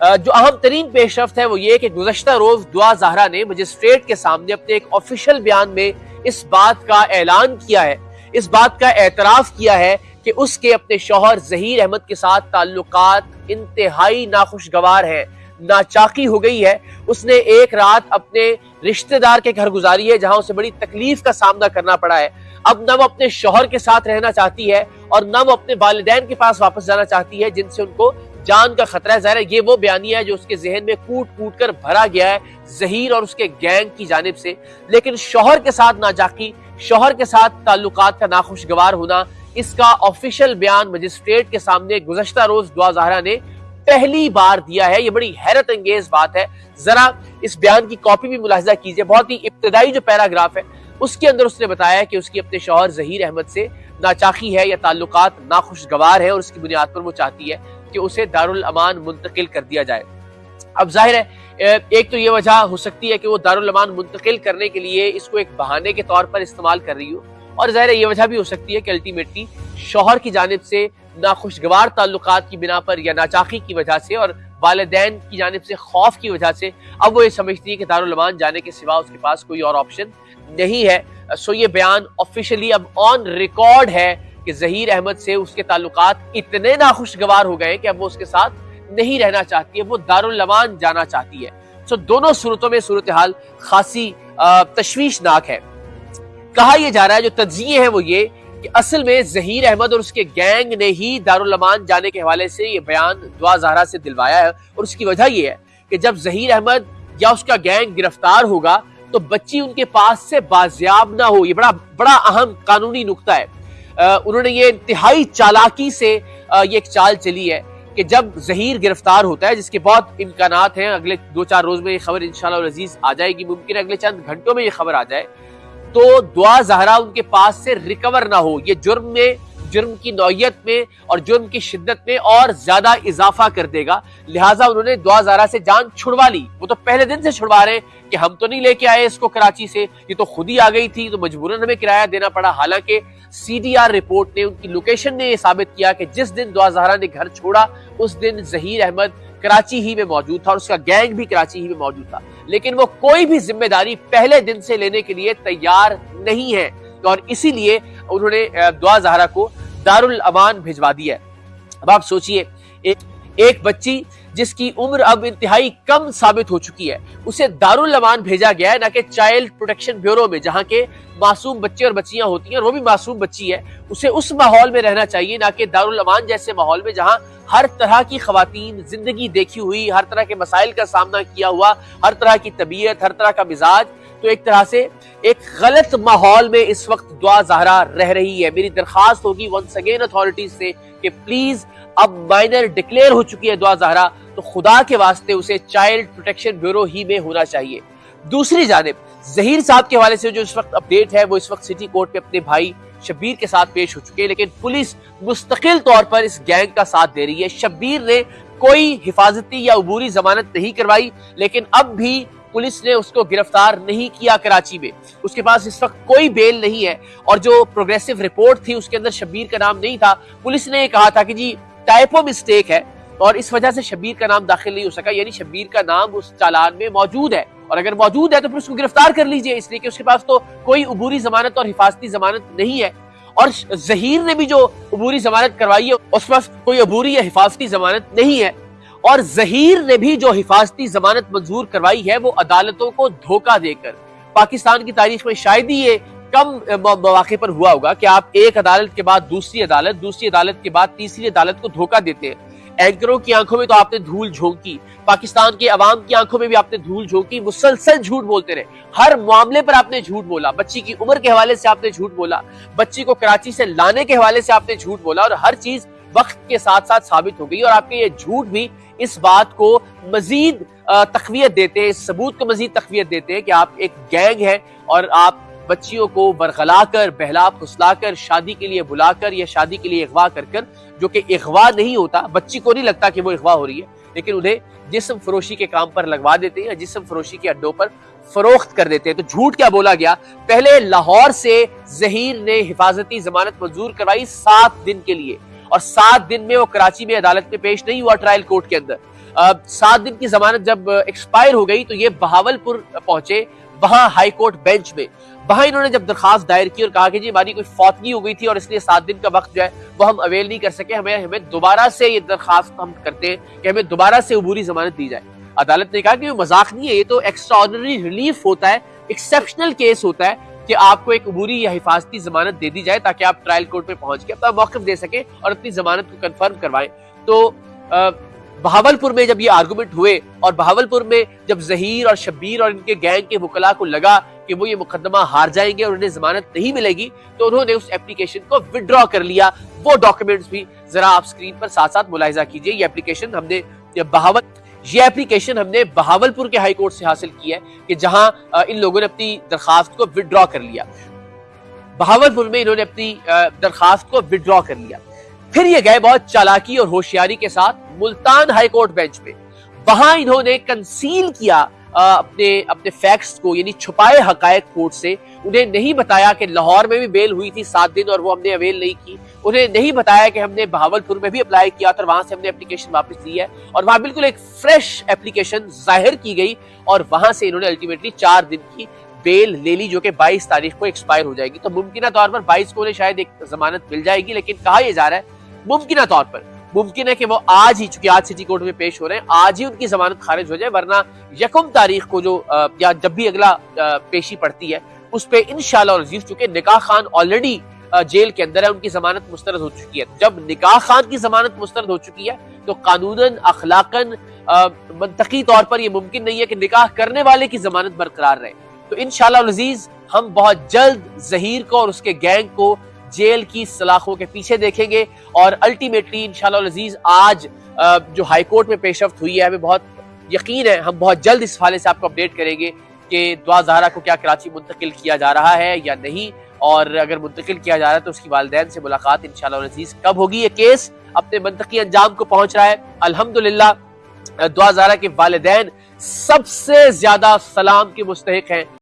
جو اہم ترین پیش رفت ہے وہ یہ کہ گزشتہ روز دعا زہرا نے مجسٹریٹ کے سامنے اپنے ایک آفیشل بیان میں اس بات کا اعلان کیا ہے۔ اس بات کا اعتراف کیا ہے کہ اس کے اپنے شوہر ظہیر احمد کے ساتھ تعلقات انتہائی ناخوشگوار ہیں ناچاقی ہو گئی ہے۔ اس نے ایک رات اپنے رشتہ دار کے گھر گزاری ہے، جہاں اسے بڑی تکلیف کا سامنا کرنا پڑا ہے۔ اب نہ وہ اپنے شوہر کے ساتھ رہنا چاہتی ہے اور نہ وہ اپنے والدین کے پاس واپس جانا چاہتی ہے، جن سے ان کو جان کا خطرہ ہے ظاہر ہے، یہ وہ بیانیہ ہے جو اس کے ذہن میں کوٹ کوٹ کر بھرا گیا ہے ظہیر اور اس کے گینگ کی جانب سے۔ لیکن شوہر کے ساتھ ناجاقی، شوہر کے ساتھ تعلقات کا ناخوشگوار ہونا، اس کا آفیشل بیان مجسٹریٹ کے سامنے گزشتہ روز دعا زہرا نے پہلی بار دیا ہے۔ یہ بڑی حیرت انگیز بات ہے۔ ذرا اس بیان کی کاپی بھی ملاحظہ کیجیے۔ بہت ہی ابتدائی جو پیراگراف ہے، اس کے اندر اس نے بتایا کہ اس کی اپنے شوہر ظہیر احمد سے ناچاقی ہے یا تعلقات ناخوشگوار ہے اور اس کی بنیاد پر وہ چاہتی ہے۔ کہ اسے دارالامان منتقل کر دیا جائے۔ اب ظاہر ہے ایک تو یہ وجہ ہو سکتی ہے کہ وہ دارالامان منتقل کرنے کے لیے اس کو ایک بہانے کے طور پر استعمال کر رہی ہو۔ اور ظاہر ہے، یہ وجہ بھی ہو سکتی ہے کہ الٹیمیٹلی شوہر کی جانب سے ناخوشگوار تعلقات کی بنا پر یا ناچاقی کی وجہ سے اور والدین کی جانب سے خوف کی وجہ سے اب وہ یہ سمجھتی ہے کہ دارالامان جانے کے سوا اس کے پاس کوئی اور آپشن نہیں ہے۔ سو یہ بیان آفیشلی اب آن ریکارڈ ہے۔ کہ ظہیر احمد سے اس کے تعلقات اتنے ناخوشگوار ہو گئے کہ اب وہ اس کے ساتھ نہیں رہنا چاہتی ہے، وہ دارالامان جانا چاہتی ہے۔ سو دونوں صورتوں میں صورتحال خاصی تشویشناک ہے۔ کہا یہ جا رہا ہے، جو تجزیے ہیں وہ یہ کہ اصل میں ظہیر احمد اور اس کے گینگ نے ہی دارالامان جانے کے حوالے سے یہ بیان دعا زہرا سے دلوایا ہے۔ اور اس کی وجہ یہ ہے کہ جب ظہیر احمد یا اس کا گینگ گرفتار ہوگا تو بچی ان کے پاس سے بازیاب نہ ہو۔ یہ بڑا بڑا اہم قانونی نقطہ ہے۔ انہوں نے یہ انتہائی چالاکی سے یہ ایک چال چلی ہے کہ جب ظہیر گرفتار ہوتا ہے، جس کے بہت امکانات ہیں، اگلے دو چار روز میں یہ خبر انشاءاللہ عزیز آ جائے گی، ممکن ہے اگلے چند گھنٹوں میں یہ خبر آ جائے، تو دعا زہرا ان کے پاس سے ریکور نہ ہو، یہ جرم میں جرم کی نوعیت میں اور جرم کی شدت میں اور زیادہ اضافہ کر دے گا۔ لہٰذا انہوں نے دعا زہرا سے جان چھڑوا لی۔ وہ تو پہلے دن سے چھڑوا رہے کہ ہم تو نہیں لے کے آئے اس کو کراچی سے۔ یہ تو خود ہی آ گئی تھی، تو مجبوراً ہمیں کرایہ دینا پڑا۔ حالانکہ سی ڈی آر رپورٹ نے ان کی لوکیشن نے یہ ثابت کیا کہ جس دن دعا زہرا نے گھر چھوڑا، اس دن ظہیر احمد کراچی ہی میں موجود تھا اور اس کا گینگ بھی کراچی ہی میں موجود تھا۔ لیکن وہ کوئی بھی ذمہ داری پہلے دن سے لینے کے لیے تیار نہیں ہے۔ اور اسی لیے انہوں نے دعا زہرا کو دارالامان بھجوا دیا ہے۔ اب آپ سوچئے، ایک بچی جس کی عمر اب انتہائی کم ثابت ہو چکی ہے، اسے دارالامان بھیجا گیا ہے، نہ کہ چائلڈ پروٹیکشن بیورو میں، جہاں کے معصوم بچے اور بچیاں ہوتی ہیں اور وہ بھی معصوم بچی ہے۔ اسے اس ماحول میں رہنا چاہیے، نہ کہ دارالامان جیسے ماحول میں، جہاں ہر طرح کی خواتین زندگی دیکھی ہوئی، ہر طرح کے مسائل کا سامنا کیا ہوا، ہر طرح کی طبیعت، ہر طرح کا مزاج۔ تو ایک طرح سے ایک غلط ماحول میں اس وقت دعا زہرا رہ رہی ہے۔ میری درخواست ہوگی ونس اگین اتھارٹیز سے کہ پلیز اب مائنر ڈکلیئر ہو چکی ہے دعا زہرا، تو خدا کے واسطے اسے چائلڈ پروٹیکشن بیورو ہی میں ہونا چاہیے۔ دوسری جانب ظہیر صاحب کے حوالے سے جو اس وقت اپڈیٹ ہے، وہ اس وقت سٹی کورٹ پہ اپنے بھائی شبیر کے ساتھ پیش ہو چکے لیکن پولیس مستقل طور پر اس گینگ کا ساتھ دے رہی ہے۔ شبیر نے کوئی حفاظتی یا عبوری ضمانت نہیں کروائی، لیکن اب بھی پولیس نے اس کو گرفتار نہیں کیا کراچی میں۔ اس کے پاس اس وقت کوئی بیل نہیں ہے اور جو پروگریسو رپورٹ تھی اس کے اندر شبیر کا نام نہیں تھا۔ پولیس نے یہ کہا تھا کہ جی ٹائپو مسٹیک ہے اور اس وجہ سے شبیر کا نام داخل نہیں ہو سکا یعنی شبیر کا نام اس چالان میں موجود ہے۔ اور اگر موجود ہے تو پھر اس کو گرفتار کر لیجیے، اس لیے کہ اس کے پاس تو کوئی عبوری ضمانت اور حفاظتی ضمانت نہیں ہے۔ اور ظہیر نے بھی جو عبوری ضمانت کروائی ہے، اس پاس کوئی عبوری یا حفاظتی ضمانت نہیں ہے۔ اور ظہیر نے بھی جو حفاظتی ضمانت منظور کروائی ہے، وہ عدالتوں کو دھوکہ دے کر۔ پاکستان کی تاریخ میں شاید ہی یہ کم مواقع پر ہوا ہوگا کہ آپ ایک عدالت کے بعد دوسری عدالت دوسری عدالت کے بعد تیسری عدالت کو دھوکہ دیتے ہیں۔ اینکروں کی آنکھوں میں تو آپ نے دھول جھونکی، پاکستان کے عوام کی آنکھوں میں بھی آپ نے دھول جھونکی، مسلسل جھوٹ بولتے رہے۔ ہر معاملے پر آپ نے جھوٹ بولا۔ بچی کی عمر کے حوالے سے آپ نے جھوٹ بولا۔ بچی کو کراچی سے لانے کے حوالے سے آپ نے جھوٹ بولا۔ اور ہر چیز وقت کے ساتھ ساتھ ثابت ہو گئی اور آپ کے یہ جھوٹ بھی اس بات کو مزید تقویت دیتے ہیں، اس ثبوت کو مزید تقویت دیتے ہیں کہ آپ ایک گینگ ہے اور آپ بچیوں کو برغلا کر بہلا پھسلا کر، شادی کے لیے بلا کر یا شادی کے لیے اغوا کر کر، جو کہ اغوا نہیں ہوتا، بچی کو نہیں لگتا کہ وہ اغوا ہو رہی ہے، لیکن انہیں جسم فروشی کے کام پر لگوا دیتے ہیں یا جسم فروشی کے اڈوں پر فروخت کر دیتے ہیں۔ تو جھوٹ کیا بولا گیا؟ پہلے لاہور سے ظہیر نے حفاظتی ضمانت منظور کروائی سات دن کے لیے۔ اور سات دن میں وہ کراچی میں عدالت میں پیش نہیں ہوا ٹرائل کورٹ کے اندر۔ سات دن کی ضمانت جب ایکسپائر ہو گئی تو یہ بہاول پور پہنچے، وہاں ہائی کورٹ بینچ میں۔ وہاں انہوں نے جب درخواست دائر کی اور کہا کہ جی ہماری کوئی فوتگی ہو گئی تھی اور اس لیے سات دن کا وقت جو ہے وہ ہم اویل نہیں کر سکے، ہمیں ہمیں دوبارہ سے یہ درخواست ہم کرتے ہیں کہ ہمیں دوبارہ سے عبوری ضمانت دی جائے۔ عدالت نے کہا کہ یہ مذاق نہیں ہے، یہ تو ایکسٹرا آرڈنری ریلیف ہوتا ہے ایکسیپشنل کیس ہوتا ہے۔ کہ آپ کو ایک عبوری یا حفاظتی ضمانت دے دی جائے تاکہ آپ ٹرائل کورٹ پہ پہنچ کے اپنا موقف دے سکیں اور اپنی ضمانت کو کنفرم کروائیں۔ تو بہاول پور میں جب یہ آرگومنٹ ہوئے اور بہاول پور میں جب ظہیر اور شبیر اور ان کے گینگ کے وکلا کو لگا کہ وہ یہ مقدمہ ہار جائیں گے اور انہیں ضمانت نہیں ملے گی، تو انہوں نے اس اپلیکیشن کو وڈرا کر لیا۔ وہ ڈاکومنٹس بھی ذرا آپ سکرین پر ساتھ ساتھ ملاحظہ کیجیے۔ یہ اپلیکیشن ہم نے بہاول یہ اپلیکیشن ہم نے بہاول پور کے ہائی کورٹ سے حاصل کی ہے کہ جہاں ان لوگوں نے اپنی درخواست کو وڈرا کر لیا۔ بہاول پور میں انہوں نے اپنی درخواست کو وڈرا کر لیا۔ پھر یہ گئے بہت چالاکی اور ہوشیاری کے ساتھ ملتان ہائی کورٹ بینچ پہ وہاں انہوں نے کنسیل کیا اپنے اپنے فیکٹس کو یعنی چھپائے حقائق کورٹ سے، انہیں نہیں بتایا کہ لاہور میں بھی بیل ہوئی تھی سات دن اور وہ ہم نے اویل نہیں کی۔ انہیں نہیں بتایا کہ ہم نے بہاول پور میں بھی اپلائی کیا تھا وہاں سے ہم نے اپلیکیشن واپس لی ہے۔ اور وہاں بالکل ایک فریش اپلیکیشن ظاہر کی گئی اور وہاں سے انہوں نے الٹیمیٹلی چار دن کی بیل لے لی جو کہ بائیس تاریخ کو ایکسپائر ہو جائے گی۔ تو ممکنہ طور پر بائیس کو انہیں شاید ایک ضمانت مل جائے گی، لیکن کہا یہ جا رہا ہے، ممکنہ طور پر۔ ممکن ہے کہ وہ آج ہی، چونکہ آج سٹی کورٹ میں پیش ہو رہے ہیں، آج ہی ان کی ضمانت خارج ہو جائے، ورنہ یکم تاریخ کو جو یا جب بھی اگلا پیشی پڑتی ہے، اس پہ انشاءاللہ اور عزیز، چونکہ نکاح خان آلریڈی جیل کے اندر ہے، ان کی ضمانت مسترد ہو چکی ہے۔ جب نکاح خان کی ضمانت مسترد ہو چکی ہے، تو قانوناً، اخلاقاً منطقی طور پر یہ ممکن نہیں ہے کہ نکاح کرنے والے کی ضمانت برقرار رہے۔ تو انشاءاللہ عزیز، ہم بہت جلد ظہیر کو اور اس کے گینگ کو جیل کی سلاخوں کے پیچھے دیکھیں گے اور الٹیمیٹلی انشاءاللہ العزیز آج جو ہائی کورٹ میں پیشرفت ہوئی ہے، ہمیں بہت یقین ہے، ہم بہت جلد اس حوالے سے آپ کو اپڈیٹ کریں گے کہ دعا زہرا کو کیا کراچی منتقل کیا جا رہا ہے یا نہیں، اور اگر منتقل کیا جا رہا ہے تو اس کی والدین سے ملاقات انشاءاللہ العزیز کب ہوگی یہ کیس اپنے منطقی انجام کو پہنچ رہا ہے۔ الحمدللہ دعا زہرا کے والدین سب سے زیادہ سلام کے مستحق ہیں۔